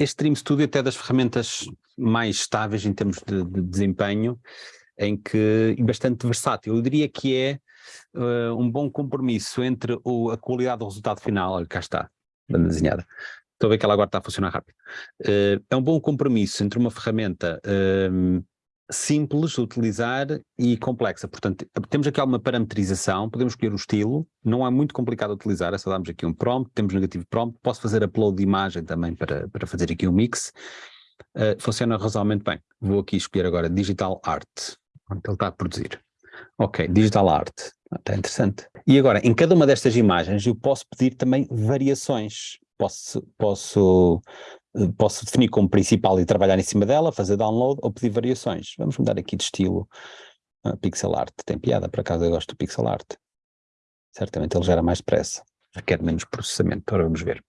este Dream Studio é até das ferramentas mais estáveis em termos de, de desempenho, em que, e bastante versátil. Eu diria que é uh, um bom compromisso entre o, a qualidade do resultado final, olha, cá está, banda desenhada. Estou a ver que ela agora está a funcionar rápido. Uh, é um bom compromisso entre uma ferramenta uh, simples de utilizar e complexa. Portanto, temos aqui alguma parametrização, podemos escolher o estilo, não é muito complicado de utilizar, é só darmos aqui um prompt, temos negativo prompt, posso fazer upload de imagem também para, para fazer aqui um mix. Uh, funciona razoavelmente bem. Vou aqui escolher agora Digital Art. Ele está a produzir. Ok, Digital Art. Está interessante. E agora, em cada uma destas imagens, eu posso pedir também variações. Posso, posso, posso definir como principal e trabalhar em cima dela, fazer download ou pedir variações. Vamos mudar aqui de estilo. Uh, pixel art. Tem piada, por acaso eu gosto do pixel art. Certamente ele gera mais depressa. Requer menos processamento. Agora vamos ver.